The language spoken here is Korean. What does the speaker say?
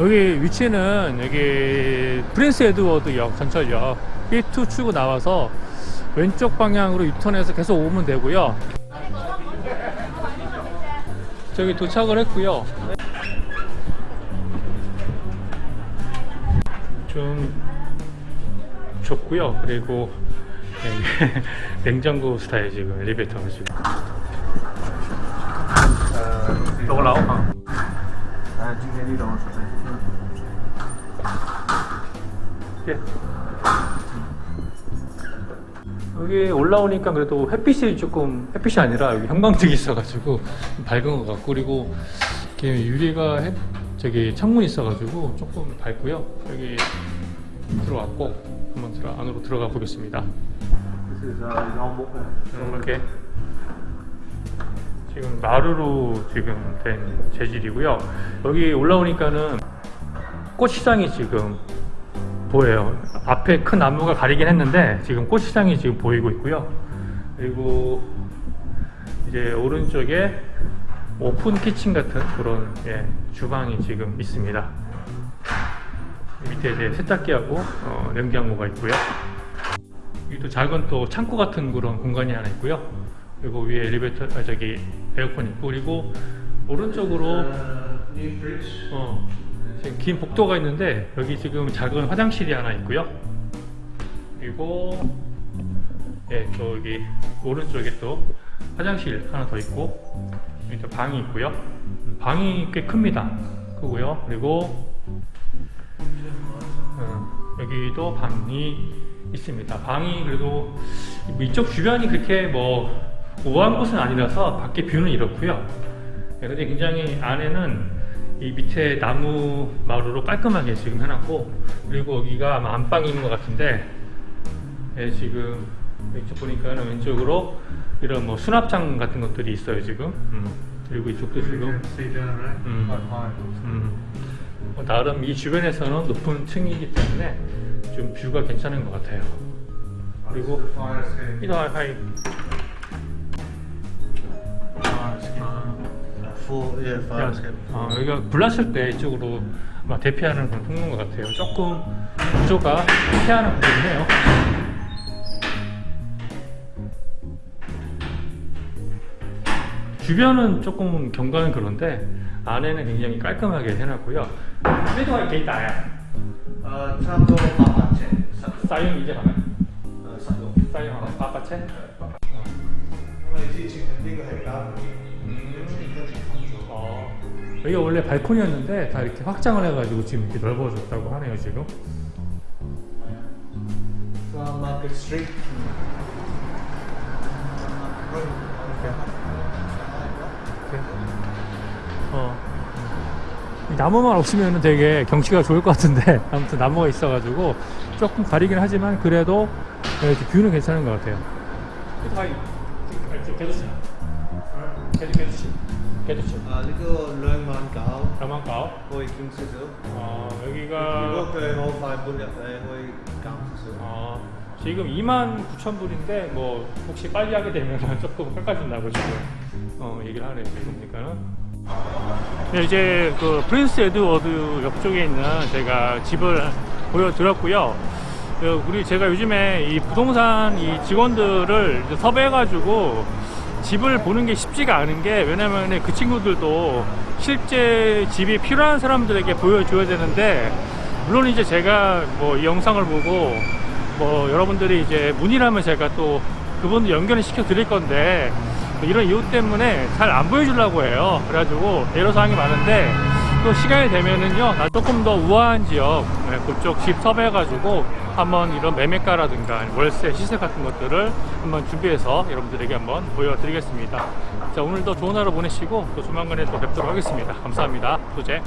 여기 위치는 여기 프린스 에드워드역 전철역. B2 출구 나와서 왼쪽 방향으로 유턴해서 계속 오면 되고요. 저기 도착을 했고요. 좀 좁고요. 그리고 냉장고 스타일 지금 엘리베이터가 지금 올라와? 아, 지금 내리러 예. 여기 올라오니까 그래도 햇빛이 조금 햇빛이 아니라 여기 형광등이 있어가지고 밝은 것 같고 그리고 이렇게 유리가 햇, 저기 창문이 있어가지고 조금 밝고요 여기 들어왔고 한번 들어 안으로 들어가 보겠습니다. 음, 이렇게 지금 마루로 지금 된 재질이고요 여기 올라오니까는 꽃시장이 지금 보여요 앞에 큰 나무가 가리긴 했는데 지금 꽃시장이 지금 보이고 있고요 그리고 이제 오른쪽에 오픈 키친 같은 그런 예, 주방이 지금 있습니다 밑에 이제 세탁기하고 어, 냉장고가 있고요 여기도 작은 또 창고 같은 그런 공간이 하나 있고요. 그리고 위에 엘리베이터, 아, 저기 에어컨 있고 그리고 오른쪽으로. 어, 지금 긴 복도가 있는데 여기 지금 작은 화장실이 하나 있고요. 그리고 예, 저기 오른쪽에 또 화장실 하나 더 있고 여기 또 방이 있고요. 음, 방이 꽤 큽니다. 크고요. 그리고 음, 여기도 방이 있습니다. 방이 그래도 뭐 이쪽 주변이 그렇게 뭐 우아한 곳은 아니라서 밖에 뷰는 이렇고요. 네, 근데 굉장히 안에는 이 밑에 나무 마루로 깔끔하게 지금 해놨고 그리고 여기가 아마 안방이 있는 것 같은데 예, 지금 이쪽 보니까는 왼쪽으로 이런 뭐 수납장 같은 것들이 있어요 지금 음, 그리고 이쪽도 지금 high. 음, 뭐 나름 이 주변에서는 높은 층이기 때문에 좀 뷰가 괜찮은 것 같아요 그리고 fire escape. 이도 하이 4, 예, 5 어, 아, 여기가 불났을 때 이쪽으로 아마 대피하는 그런 통로인 것 같아요. 조금 구조가 피하는 구조긴 해요. 주변은 조금 경관은 그런데 안에는 굉장히 깔끔하게 해놨고요. 빼도할 게 있다. 야 어, 참도 바파체 사용 이제 하나? 사용. 사용 하나 바파체? 因为最近的那个很大，嗯，跟健康。 여기가 원래 발코니였는데 다 이렇게 확장을 해가지고 지금 이렇게 넓어졌다고 하네요 지금. 어. 나무만 없으면 되게 경치가 좋을 것 같은데 아무튼 나무가 있어가지고 조금 가리긴 하지만 그래도 이렇게 뷰는 괜찮은 것 같아요. 개두치 개두치 개두치 아 이거 가오. 다만 가오. 거의 김수수. 어 여기가 이거 그래도 발불렸어요. 강수수. 어 지금 2만 9천 불인데 뭐 혹시 빨리 하게 되면 조금 깎아준다고 지금 어 얘기를 하네요. 그러니까는. 네, 이제 그 프린스 에드워드 옆쪽에 있는 제가 집을 보여드렸고요. 그 우리 제가 요즘에 이 부동산 이 직원들을 섭외해가지고 집을 보는 게 쉽지가 않은 게 왜냐면 그 친구들도 실제 집이 필요한 사람들에게 보여줘야 되는데 물론 이제 제가 뭐이 영상을 보고 뭐 여러분들이 이제 문의를 하면 제가 또 그분들 연결을 시켜 드릴 건데 뭐 이런 이유 때문에 잘 안 보여주려고 해요. 그래가지고 애로사항이 많은데 또 시간이 되면은요 나 조금 더 우아한 지역 네, 그쪽 집 섭외해가지고 한번 이런 매매가라든가 월세 시세 같은 것들을 한번 준비해서 여러분들에게 한번 보여드리겠습니다. 자 오늘도 좋은 하루 보내시고 또 조만간에 또 뵙도록 하겠습니다. 감사합니다. 소재